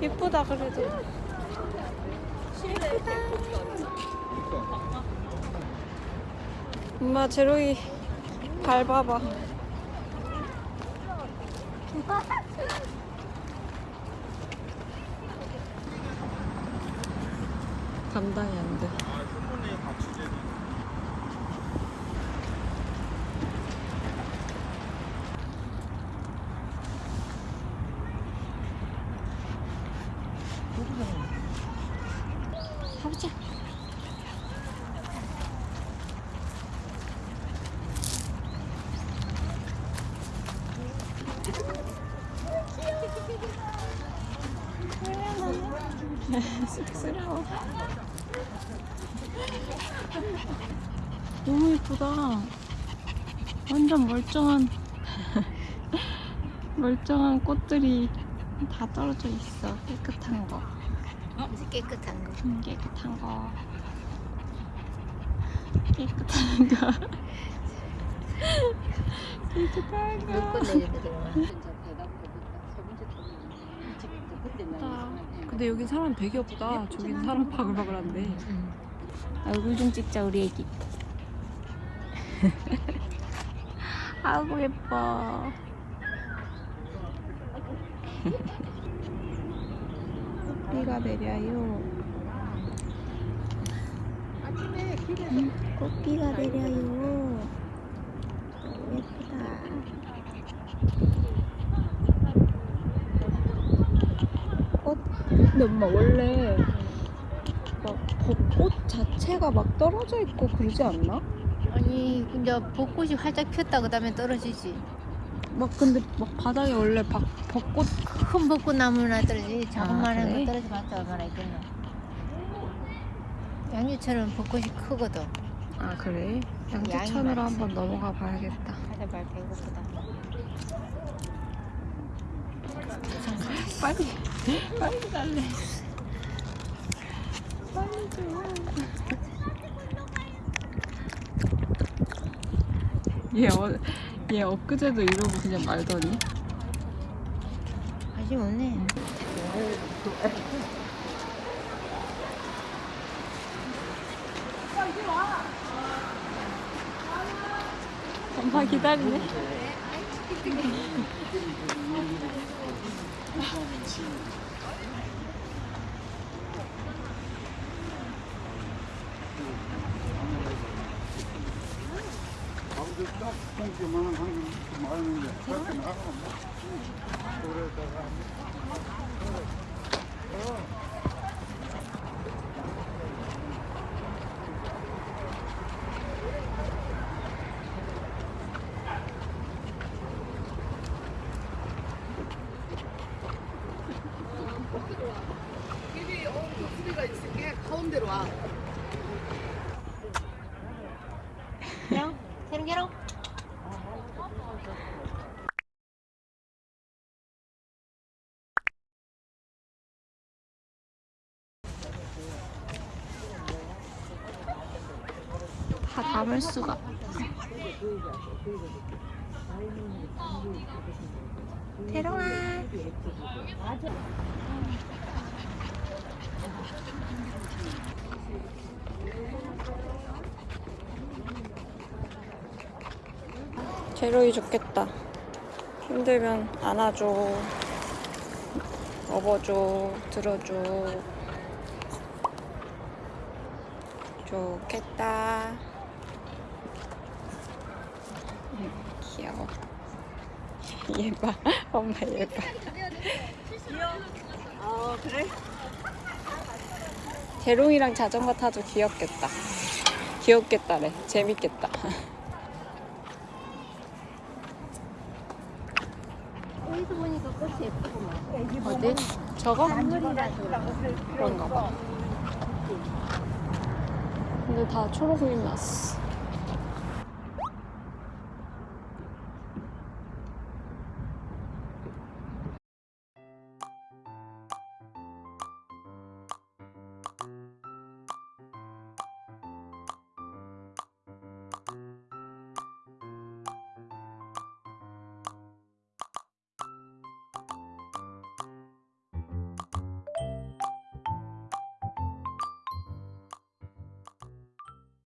예쁘다 그래도. 예쁘다 엄마 제로이 밟아봐. 감당이 안돼. 가보자. 쑥스러워. 너무 예쁘다. 완전 멀쩡한 멀쩡한 꽃들이 다 떨어져 있어. 깨끗한 거. 깨끗한 거. 음, 깨끗한 거. 깨끗한 거. 깨끗한 거. 내리는. 아, 근데 여기 사람 되게 없다. 저기는 사람 바글바글한데. 얼굴 좀 찍자 우리 애기. 아이고 예뻐. 꽃비가 내려요. 음, 꽃비가 내려요. 예쁘다. 꽃. 근데 엄마 원래 막 벚꽃 자체가 막 떨어져 있고 그러지 않나? 아니 근데 벚꽃이 활짝 폈다 그 다음에 떨어지지. 막 근데 막 바닥에 원래 박, 벚꽃 큰 벚꽃 나무나 떨어지. 자그마한 그래? 거 떨어져봤자 얼마나 있겠노. 양주처럼 벚꽃이 크거든. 아 그래? 많지. 한번 넘어가 봐야겠다. 가자 말 배고프다. 빨리 빨리 갈래. 빨리 좀. 얘, 어, 얘 엊그제도 이러고 그냥 말더니 관심 없네. 엄마 기다리네. 가운데 딱 공기만 하는 많은데 그렇게 나가면 그러다가 게롱? 새롱 게롱? 담을 수가. 대롱아. 제로이 좋겠다. 힘들면 안아줘. 업어줘. 들어줘. 좋겠다. 음, 귀여워. 얘 봐. 엄마 얘 봐. 어 그래? 재롱이랑 자전거 타도 귀엽겠다. 귀엽겠다래. 재밌겠다. 여기서 보니까 꽃이 예쁘구만. 어디? 저거? 그런가 봐. 근데 다 초록이 났어.